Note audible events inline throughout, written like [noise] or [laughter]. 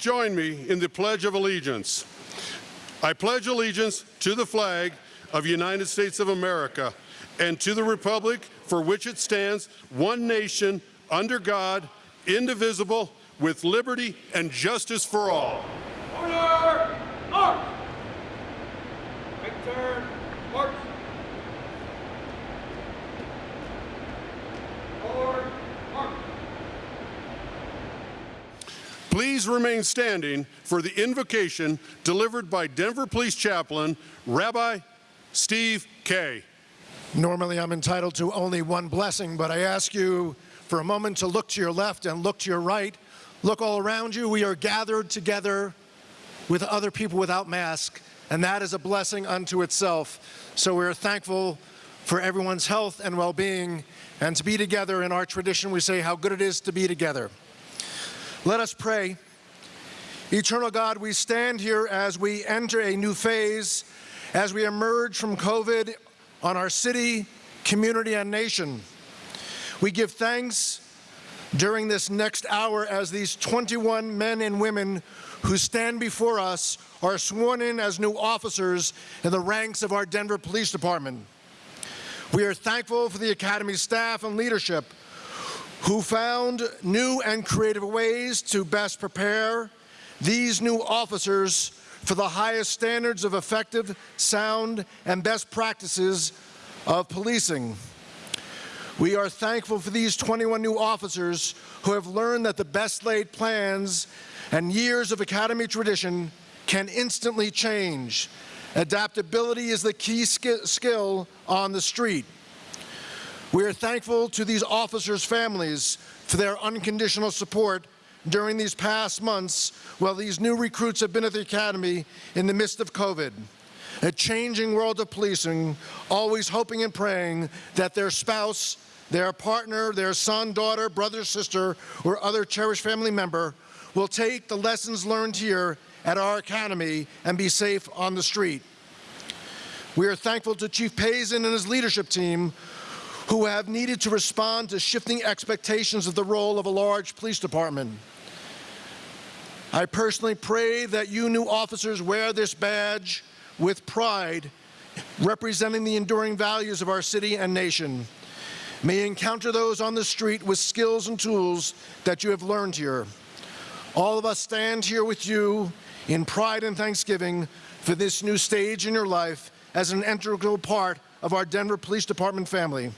Join me in the Pledge of Allegiance. I pledge allegiance to the flag of the United States of America and to the republic for which it stands, one nation, under God, indivisible, with liberty and justice for all. Order! March! Take turn. March! Forward. March! Please remain standing for the invocation delivered by Denver Police Chaplain Rabbi Steve Kay. Normally, I'm entitled to only one blessing, but I ask you for a moment to look to your left and look to your right. Look all around you. We are gathered together with other people without masks, and that is a blessing unto itself. So we're thankful for everyone's health and well-being, and to be together in our tradition, we say how good it is to be together. Let us pray. Eternal God, we stand here as we enter a new phase, as we emerge from COVID on our city, community, and nation. We give thanks during this next hour as these 21 men and women who stand before us are sworn in as new officers in the ranks of our Denver Police Department. We are thankful for the Academy staff and leadership who found new and creative ways to best prepare these new officers for the highest standards of effective, sound, and best practices of policing. We are thankful for these 21 new officers who have learned that the best laid plans and years of academy tradition can instantly change. Adaptability is the key skill on the street. We are thankful to these officers' families for their unconditional support during these past months while these new recruits have been at the Academy in the midst of COVID. A changing world of policing, always hoping and praying that their spouse, their partner, their son, daughter, brother, sister, or other cherished family member will take the lessons learned here at our Academy and be safe on the street. We are thankful to Chief Pazen and his leadership team who have needed to respond to shifting expectations of the role of a large police department. I personally pray that you new officers wear this badge with pride, representing the enduring values of our city and nation. May encounter those on the street with skills and tools that you have learned here. All of us stand here with you in pride and thanksgiving for this new stage in your life as an integral part of our Denver Police Department family.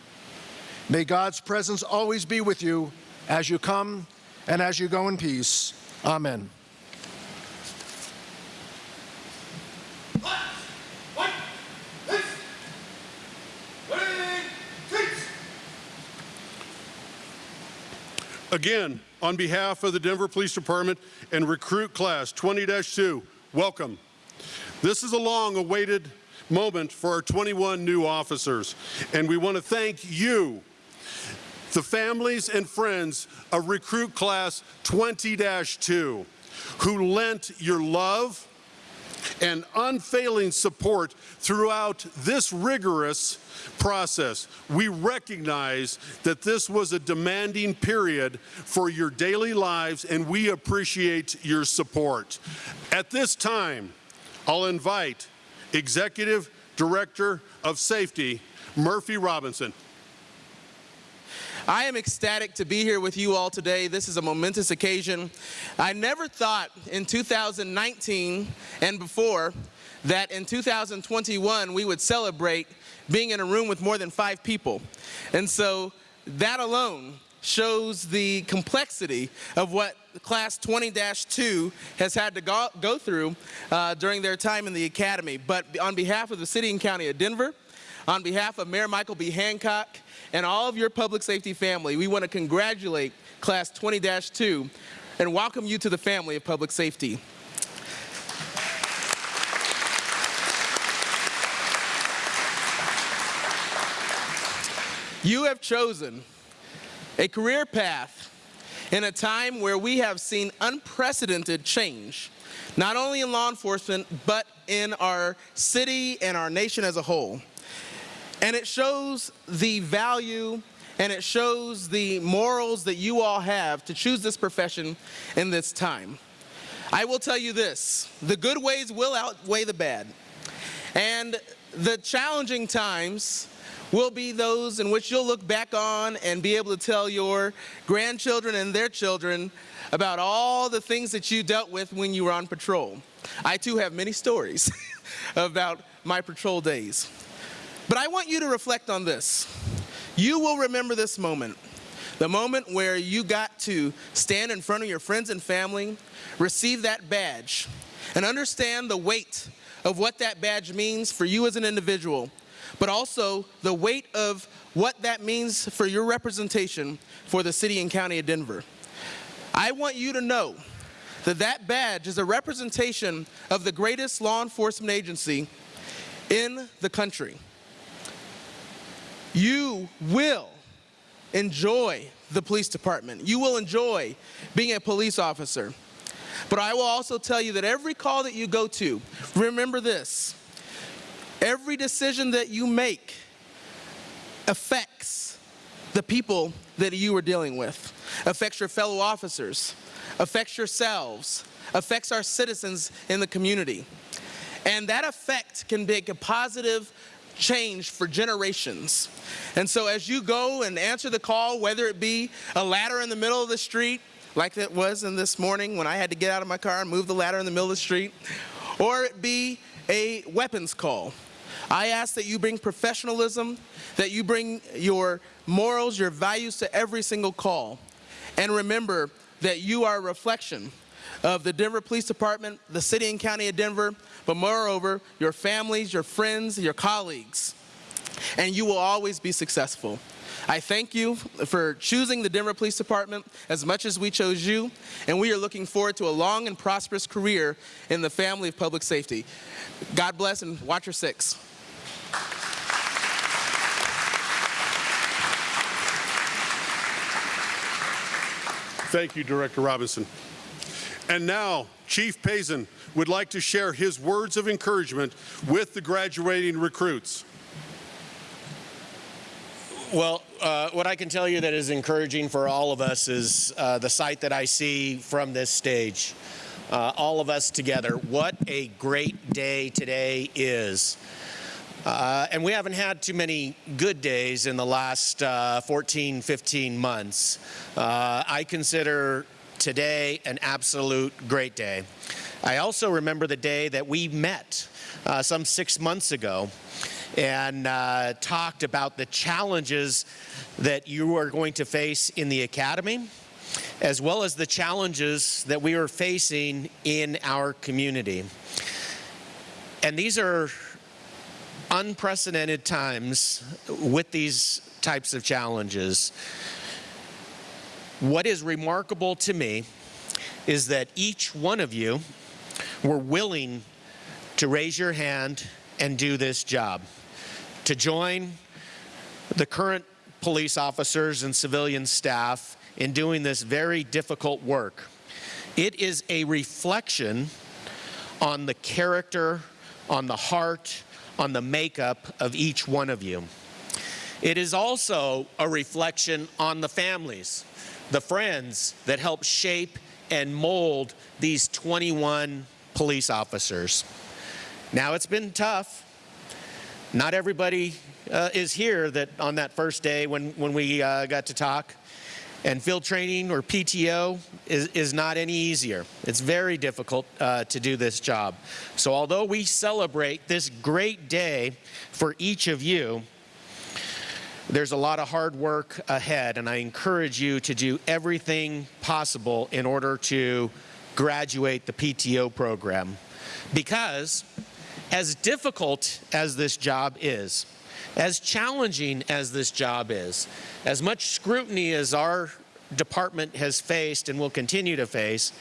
May God's presence always be with you as you come and as you go in peace. Amen. Again, on behalf of the Denver Police Department and Recruit Class 20-2, welcome. This is a long-awaited moment for our 21 new officers, and we want to thank you, the families and friends of Recruit Class 20-2, who lent your love and unfailing support throughout this rigorous process. We recognize that this was a demanding period for your daily lives and we appreciate your support. At this time, I'll invite Executive Director of Safety, Murphy Robinson. I am ecstatic to be here with you all today. This is a momentous occasion. I never thought in 2019 and before that in 2021 we would celebrate being in a room with more than five people. And so that alone shows the complexity of what class 20-2 has had to go, go through uh, during their time in the academy. But on behalf of the city and county of Denver, on behalf of Mayor Michael B. Hancock and all of your public safety family, we want to congratulate Class 20-2 and welcome you to the family of public safety. You have chosen a career path in a time where we have seen unprecedented change, not only in law enforcement, but in our city and our nation as a whole. And it shows the value and it shows the morals that you all have to choose this profession in this time. I will tell you this, the good ways will outweigh the bad. And the challenging times will be those in which you'll look back on and be able to tell your grandchildren and their children about all the things that you dealt with when you were on patrol. I too have many stories [laughs] about my patrol days. But I want you to reflect on this. You will remember this moment, the moment where you got to stand in front of your friends and family, receive that badge, and understand the weight of what that badge means for you as an individual, but also the weight of what that means for your representation for the city and county of Denver. I want you to know that that badge is a representation of the greatest law enforcement agency in the country. You will enjoy the police department. You will enjoy being a police officer. But I will also tell you that every call that you go to, remember this, every decision that you make affects the people that you are dealing with, affects your fellow officers, affects yourselves, affects our citizens in the community. And that effect can make a positive change for generations. And so as you go and answer the call, whether it be a ladder in the middle of the street, like it was in this morning when I had to get out of my car and move the ladder in the middle of the street, or it be a weapons call. I ask that you bring professionalism, that you bring your morals, your values to every single call. And remember that you are a reflection of the Denver Police Department, the city and county of Denver, but moreover, your families, your friends, your colleagues. And you will always be successful. I thank you for choosing the Denver Police Department as much as we chose you, and we are looking forward to a long and prosperous career in the family of public safety. God bless and watch your six. Thank you, Director Robinson. And now, Chief Pazen would like to share his words of encouragement with the graduating recruits. Well, uh, what I can tell you that is encouraging for all of us is uh, the sight that I see from this stage. Uh, all of us together. What a great day today is. Uh, and we haven't had too many good days in the last uh, 14, 15 months. Uh, I consider today an absolute great day. I also remember the day that we met uh, some six months ago and uh, talked about the challenges that you are going to face in the academy as well as the challenges that we are facing in our community. And these are unprecedented times with these types of challenges. What is remarkable to me is that each one of you were willing to raise your hand and do this job, to join the current police officers and civilian staff in doing this very difficult work. It is a reflection on the character, on the heart, on the makeup of each one of you. It is also a reflection on the families the friends that helped shape and mold these 21 police officers. Now it's been tough. Not everybody uh, is here that on that first day when, when we uh, got to talk. And field training or PTO is, is not any easier. It's very difficult uh, to do this job. So although we celebrate this great day for each of you, there's a lot of hard work ahead, and I encourage you to do everything possible in order to graduate the PTO program. Because as difficult as this job is, as challenging as this job is, as much scrutiny as our department has faced and will continue to face,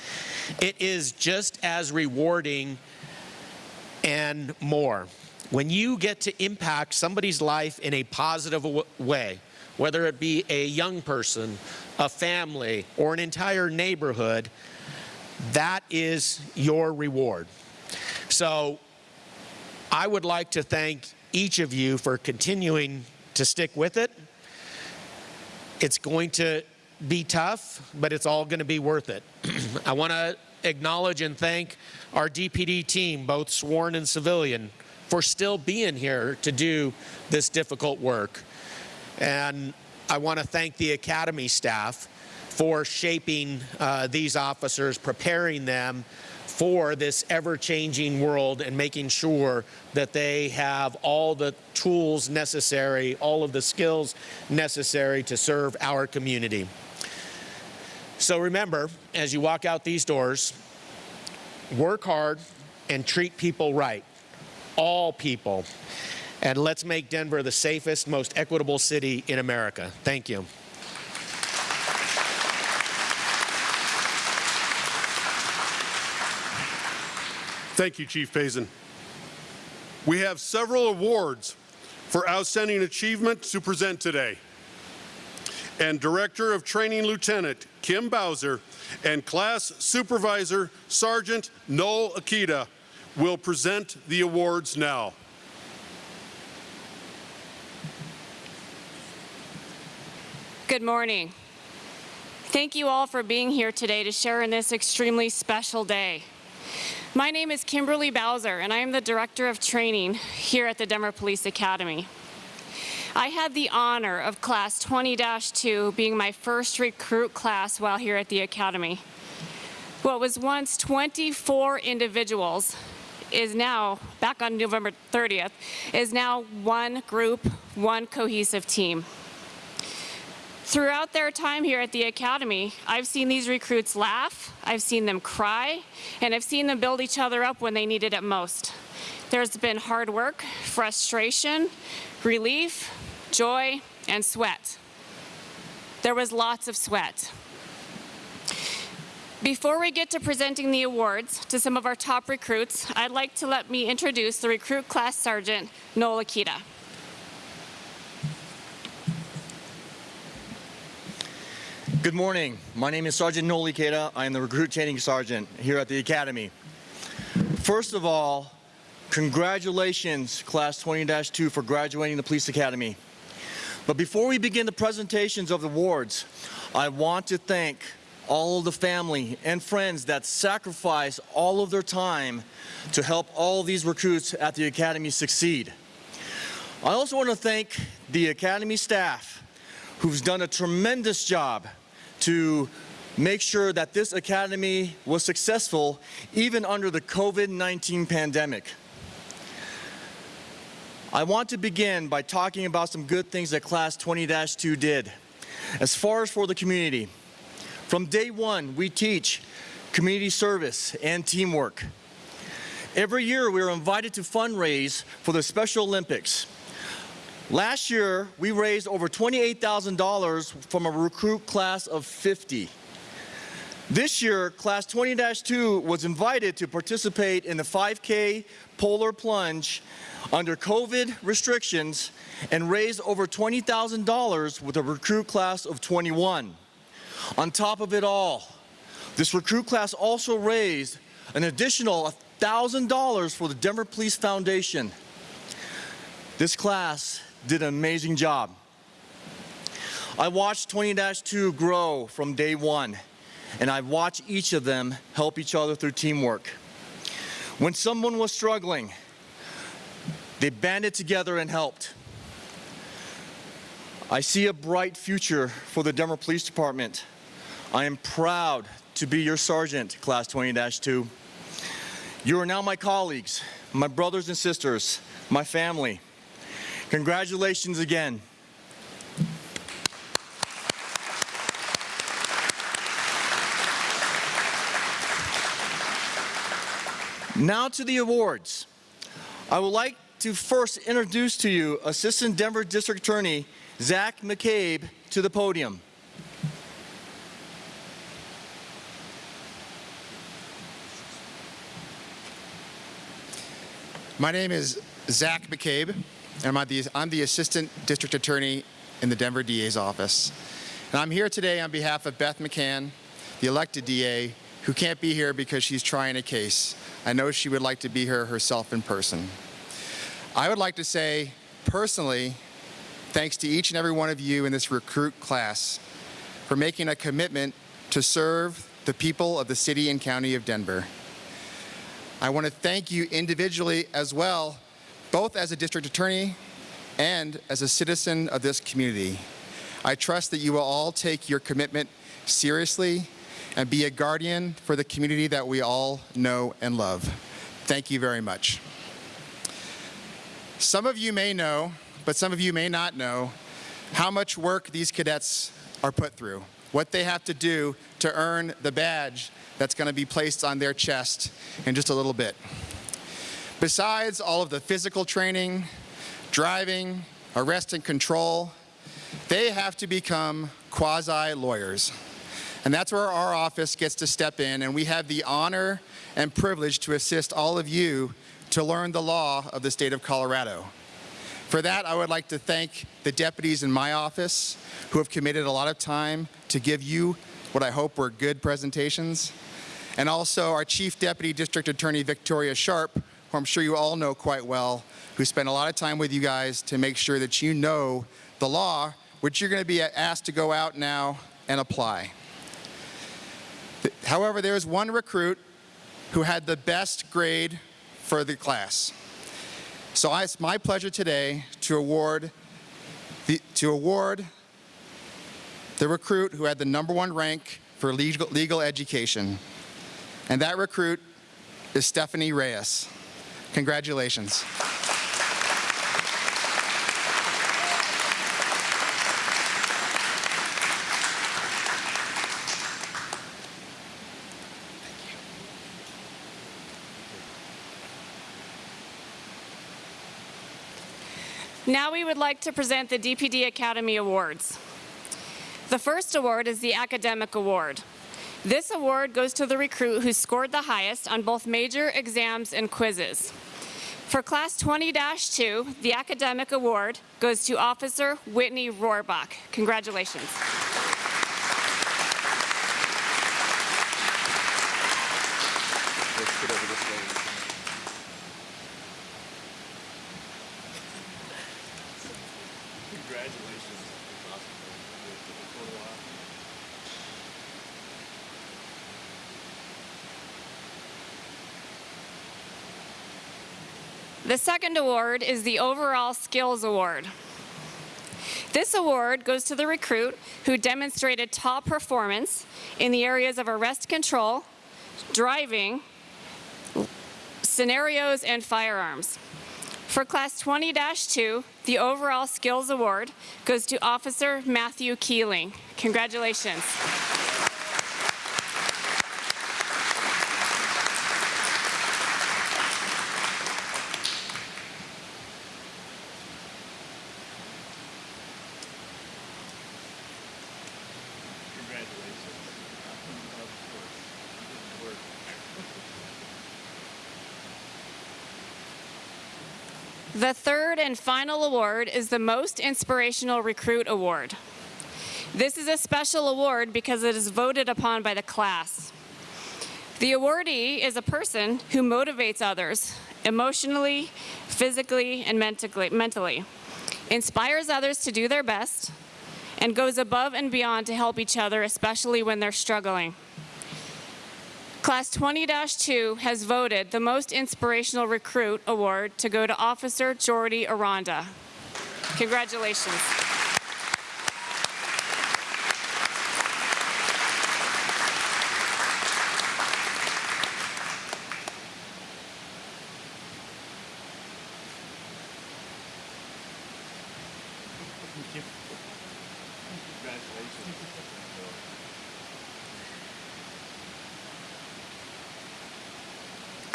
it is just as rewarding and more. When you get to impact somebody's life in a positive way, whether it be a young person, a family, or an entire neighborhood, that is your reward. So I would like to thank each of you for continuing to stick with it. It's going to be tough, but it's all going to be worth it. [clears throat] I want to acknowledge and thank our DPD team, both sworn and civilian, for still being here to do this difficult work. And I want to thank the Academy staff for shaping uh, these officers, preparing them for this ever-changing world and making sure that they have all the tools necessary, all of the skills necessary to serve our community. So remember, as you walk out these doors, work hard and treat people right, all people. And let's make Denver the safest, most equitable city in America. Thank you. Thank you, Chief Pazen. We have several awards for outstanding achievement to present today. And Director of Training Lieutenant Kim Bowser and Class Supervisor Sergeant Noel Akita will present the awards now. Good morning. Thank you all for being here today to share in this extremely special day. My name is Kimberly Bowser, and I am the Director of Training here at the Denver Police Academy. I had the honor of Class 20-2 being my first recruit class while here at the Academy. What was once 24 individuals is now, back on November 30th, is now one group, one cohesive team. Throughout their time here at the Academy, I've seen these recruits laugh, I've seen them cry, and I've seen them build each other up when they needed it most. There's been hard work, frustration, relief, joy, and sweat. There was lots of sweat. Before we get to presenting the awards to some of our top recruits, I'd like to let me introduce the Recruit Class Sergeant, Noel Akita. Good morning. My name is Sergeant Noel Ikeda. I am the Recruit Training Sergeant here at the Academy. First of all, congratulations, Class 20-2, for graduating the Police Academy. But before we begin the presentations of the awards, I want to thank all of the family and friends that sacrifice all of their time to help all these recruits at the Academy succeed. I also want to thank the Academy staff who's done a tremendous job to make sure that this academy was successful even under the COVID-19 pandemic. I want to begin by talking about some good things that Class 20-2 did. As far as for the community, from day one, we teach community service and teamwork. Every year, we are invited to fundraise for the Special Olympics. Last year, we raised over $28,000 from a recruit class of 50. This year, class 20-2 was invited to participate in the 5K polar plunge under COVID restrictions and raised over $20,000 with a recruit class of 21. On top of it all, this recruit class also raised an additional $1,000 for the Denver Police Foundation. This class did an amazing job. I watched 20-2 grow from day one, and I watched each of them help each other through teamwork. When someone was struggling, they banded together and helped. I see a bright future for the Denver Police Department. I am proud to be your sergeant, Class 20-2. You are now my colleagues, my brothers and sisters, my family. Congratulations again. Now to the awards. I would like to first introduce to you Assistant Denver District Attorney Zach McCabe to the podium. My name is Zach McCabe, and I'm the, I'm the Assistant District Attorney in the Denver DA's office. And I'm here today on behalf of Beth McCann, the elected DA, who can't be here because she's trying a case. I know she would like to be here herself in person. I would like to say, personally, thanks to each and every one of you in this recruit class for making a commitment to serve the people of the city and county of Denver. I want to thank you individually as well, both as a district attorney and as a citizen of this community. I trust that you will all take your commitment seriously and be a guardian for the community that we all know and love. Thank you very much. Some of you may know, but some of you may not know, how much work these cadets are put through, what they have to do to earn the badge that's going to be placed on their chest in just a little bit. Besides all of the physical training, driving, arrest and control, they have to become quasi-lawyers. And that's where our office gets to step in, and we have the honor and privilege to assist all of you to learn the law of the state of Colorado. For that, I would like to thank the deputies in my office who have committed a lot of time to give you what I hope were good presentations, and also our Chief Deputy District Attorney Victoria Sharp, who I'm sure you all know quite well, who spent a lot of time with you guys to make sure that you know the law, which you're going to be asked to go out now and apply. However, there is one recruit who had the best grade for the class. So it's my pleasure today to award the, to award the recruit who had the number one rank for legal, legal education. And that recruit is Stephanie Reyes. Congratulations. Now we would like to present the DPD Academy Awards. The first award is the Academic Award. This award goes to the recruit who scored the highest on both major exams and quizzes. For Class 20-2, the Academic Award goes to Officer Whitney Rohrbach. Congratulations. The second award is the Overall Skills Award. This award goes to the recruit who demonstrated top performance in the areas of arrest control, driving, scenarios, and firearms. For Class 20-2, the Overall Skills Award goes to Officer Matthew Keeling. Congratulations. The third and final award is the Most Inspirational Recruit Award. This is a special award because it is voted upon by the class. The awardee is a person who motivates others emotionally, physically, and mentally, inspires others to do their best, and goes above and beyond to help each other, especially when they're struggling. Class 20-2 has voted the Most Inspirational Recruit Award to go to Officer Jordy Aranda. Congratulations.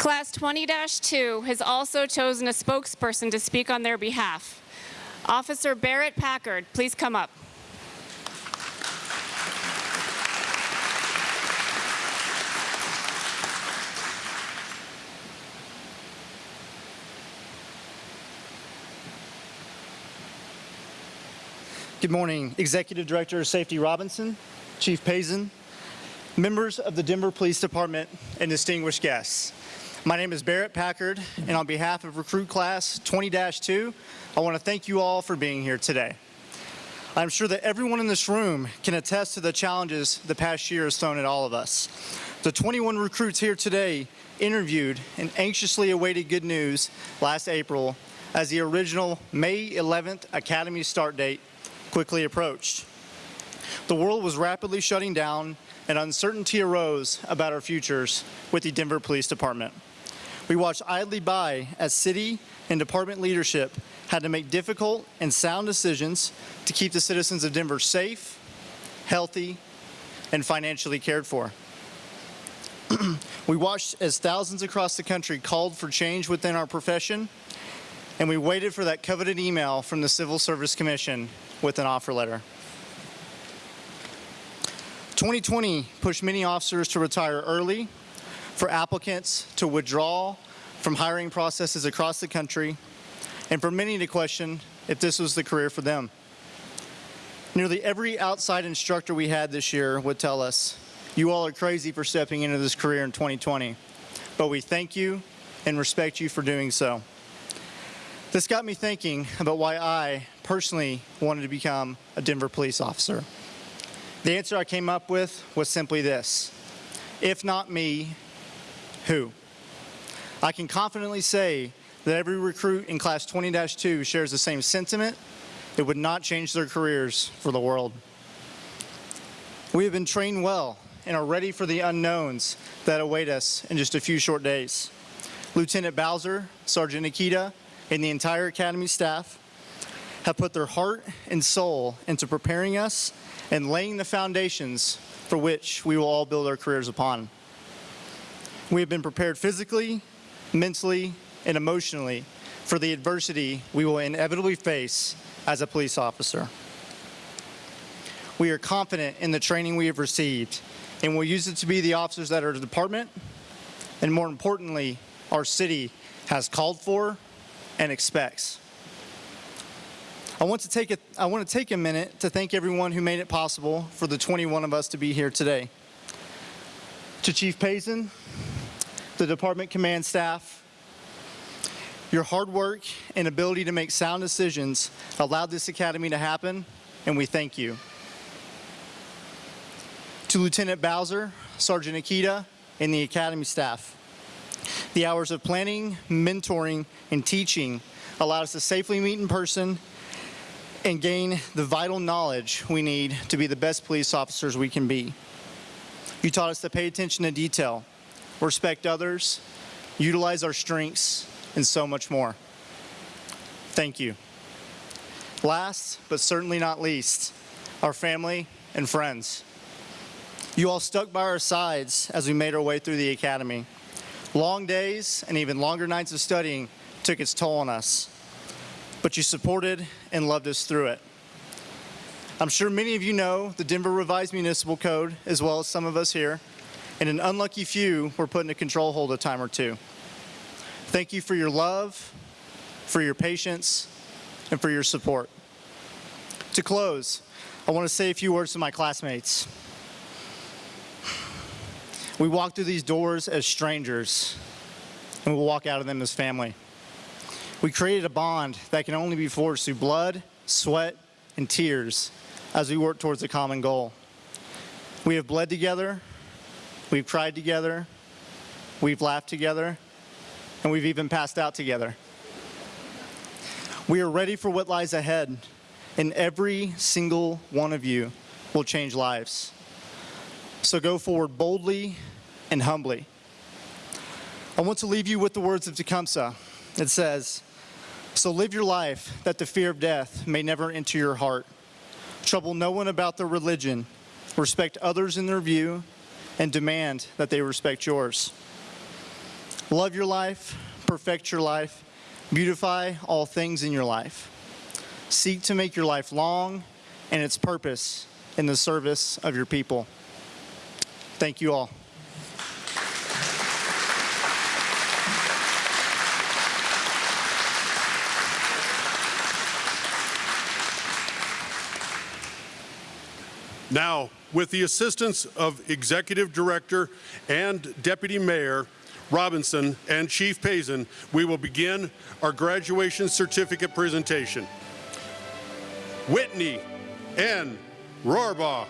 Class 20-2 has also chosen a spokesperson to speak on their behalf. Officer Barrett Packard, please come up. Good morning, Executive Director of Safety Robinson, Chief Pazen, members of the Denver Police Department, and distinguished guests. My name is Barrett Packard, and on behalf of Recruit Class 20-2, I want to thank you all for being here today. I'm sure that everyone in this room can attest to the challenges the past year has thrown at all of us. The 21 recruits here today interviewed and anxiously awaited good news last April as the original May 11th Academy start date quickly approached. The world was rapidly shutting down and uncertainty arose about our futures with the Denver Police Department. We watched idly by as city and department leadership had to make difficult and sound decisions to keep the citizens of Denver safe, healthy, and financially cared for. [clears throat] we watched as thousands across the country called for change within our profession, and we waited for that coveted email from the Civil Service Commission with an offer letter. 2020 pushed many officers to retire early, for applicants to withdraw from hiring processes across the country, and for many to question if this was the career for them. Nearly every outside instructor we had this year would tell us, you all are crazy for stepping into this career in 2020, but we thank you and respect you for doing so. This got me thinking about why I personally wanted to become a Denver police officer. The answer I came up with was simply this. If not me, who? I can confidently say that every recruit in class 20-2 shares the same sentiment. It would not change their careers for the world. We have been trained well and are ready for the unknowns that await us in just a few short days. Lieutenant Bowser, Sergeant Nikita, and the entire Academy staff have put their heart and soul into preparing us and laying the foundations for which we will all build our careers upon. We have been prepared physically, mentally, and emotionally for the adversity we will inevitably face as a police officer. We are confident in the training we have received and will use it to be the officers that our department and more importantly, our city has called for and expects. I want to take a, I want to take a minute to thank everyone who made it possible for the 21 of us to be here today. To Chief Pazen, the department command staff, your hard work and ability to make sound decisions allowed this academy to happen, and we thank you. To Lieutenant Bowser, Sergeant Akita, and the academy staff, the hours of planning, mentoring, and teaching allowed us to safely meet in person and gain the vital knowledge we need to be the best police officers we can be. You taught us to pay attention to detail, respect others, utilize our strengths, and so much more. Thank you. Last, but certainly not least, our family and friends. You all stuck by our sides as we made our way through the academy. Long days and even longer nights of studying took its toll on us, but you supported and loved us through it. I'm sure many of you know the Denver Revised Municipal Code, as well as some of us here, and an unlucky few were put in a control hold a time or two. Thank you for your love, for your patience, and for your support. To close, I want to say a few words to my classmates. We walk through these doors as strangers, and we walk out of them as family. We created a bond that can only be forged through blood, sweat, and tears as we work towards a common goal. We have bled together, we've cried together, we've laughed together, and we've even passed out together. We are ready for what lies ahead, and every single one of you will change lives. So go forward boldly and humbly. I want to leave you with the words of Tecumseh. It says, So live your life that the fear of death may never enter your heart. Trouble no one about their religion. Respect others in their view and demand that they respect yours. Love your life, perfect your life, beautify all things in your life. Seek to make your life long and its purpose in the service of your people. Thank you all. Now, with the assistance of Executive Director and Deputy Mayor Robinson and Chief Pazen, we will begin our graduation certificate presentation. Whitney N. Rohrbaugh.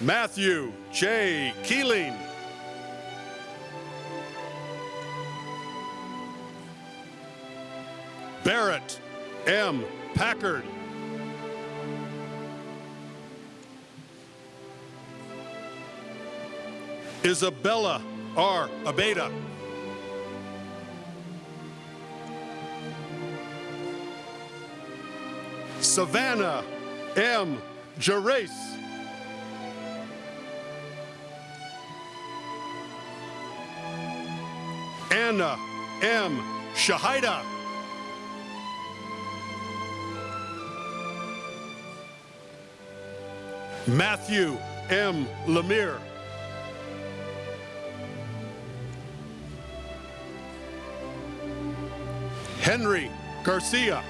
Matthew J. Keeling. Barrett M. Packard. Isabella R. Abeda. Savannah M. Gerace. Anna M. Shahida. Matthew M. Lemire. Henry Garcia.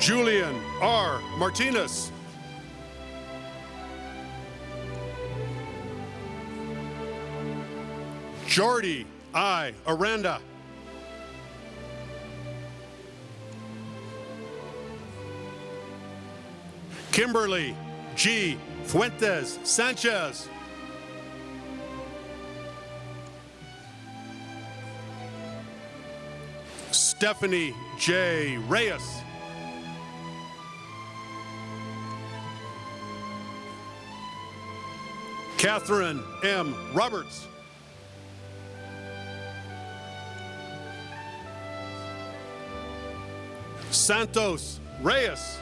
Julian R. Martinez. Jordy I. Aranda. Kimberly G. Fuentes Sanchez. Stephanie J. Reyes. Catherine M. Roberts. Santos Reyes.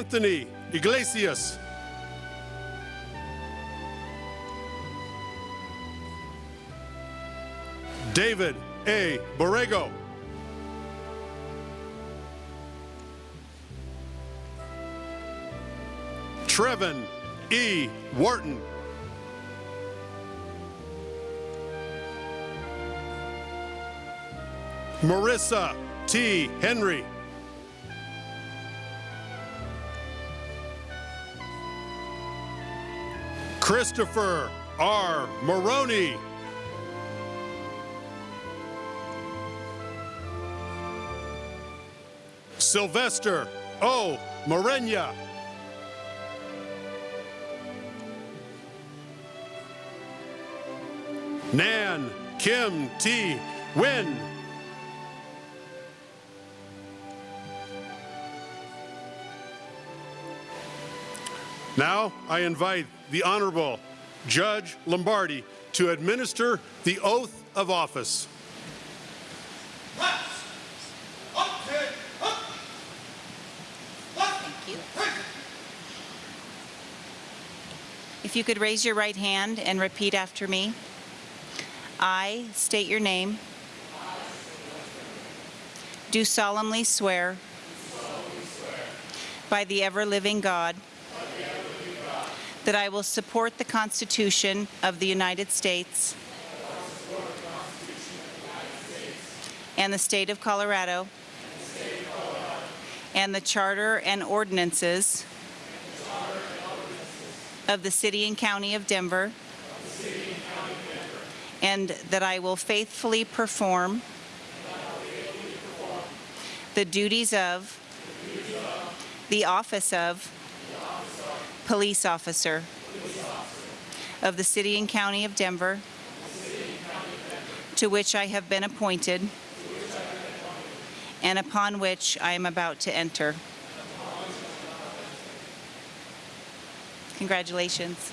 Anthony Iglesias. David A. Borrego. Trevin E. Wharton. Marissa T. Henry. Christopher R. Maroney. Sylvester O. Morenya. Nan Kim T. Win. Now I invite the Honorable Judge Lombardi to administer the oath of office. Thank you. If you could raise your right hand and repeat after me. I state your name. Do solemnly swear by the ever-living God that I will support the Constitution of the United States and the state of Colorado and the charter and ordinances of the city and county of Denver and that I will faithfully perform the duties of the office of police officer of the city and county of Denver to which I have been appointed and upon which I am about to enter. Congratulations.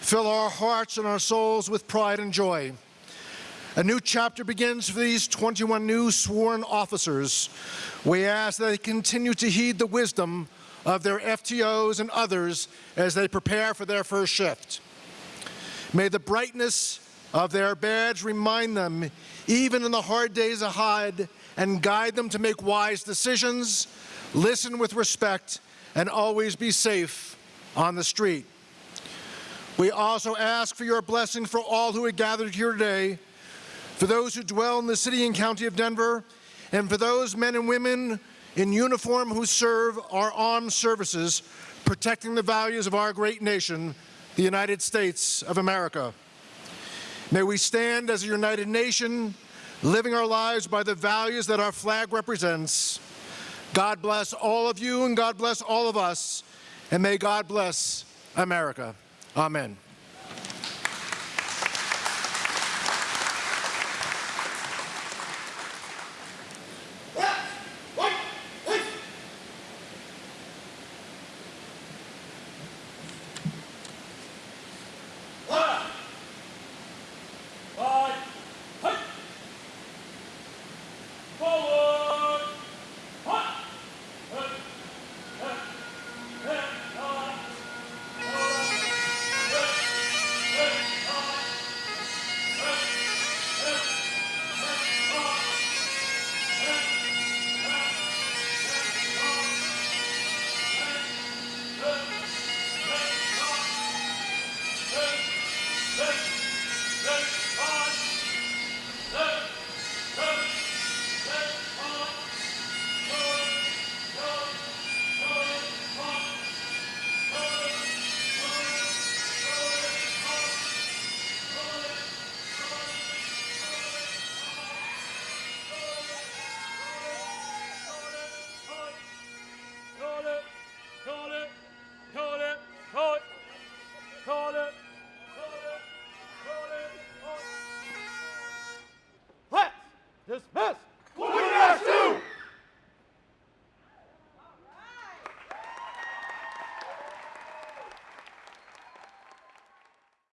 fill our hearts and our souls with pride and joy. A new chapter begins for these 21 new sworn officers. We ask that they continue to heed the wisdom of their FTOs and others as they prepare for their first shift. May the brightness of their badge remind them, even in the hard days ahead, and guide them to make wise decisions, listen with respect, and always be safe on the street. We also ask for your blessing for all who are gathered here today, for those who dwell in the city and county of Denver, and for those men and women in uniform who serve our armed services, protecting the values of our great nation, the United States of America. May we stand as a united nation, living our lives by the values that our flag represents. God bless all of you and God bless all of us, and may God bless America. Amen.